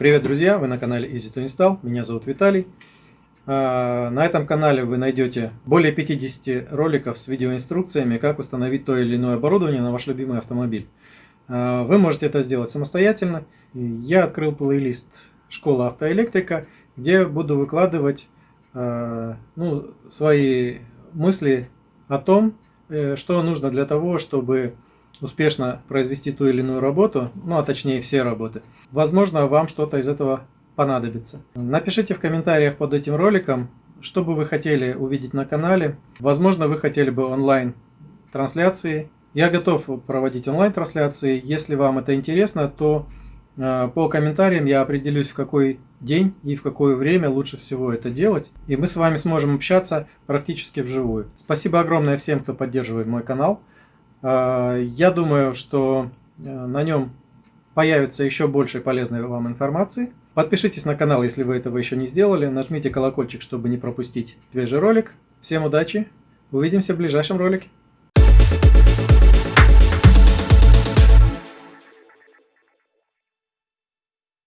Привет, друзья! Вы на канале Easy to Install. Меня зовут Виталий. А, на этом канале вы найдете более 50 роликов с видеоинструкциями, как установить то или иное оборудование на ваш любимый автомобиль. А, вы можете это сделать самостоятельно. Я открыл плейлист «Школа автоэлектрика», где буду выкладывать а, ну, свои мысли о том, э, что нужно для того, чтобы успешно произвести ту или иную работу, ну а точнее все работы. Возможно, вам что-то из этого понадобится. Напишите в комментариях под этим роликом, что бы вы хотели увидеть на канале. Возможно, вы хотели бы онлайн трансляции. Я готов проводить онлайн трансляции. Если вам это интересно, то э, по комментариям я определюсь, в какой день и в какое время лучше всего это делать. И мы с вами сможем общаться практически вживую. Спасибо огромное всем, кто поддерживает мой канал. Э, я думаю, что э, на нем появится еще больше полезной вам информации. Подпишитесь на канал, если вы этого еще не сделали. Нажмите колокольчик, чтобы не пропустить свежий ролик. Всем удачи. Увидимся в ближайшем ролике.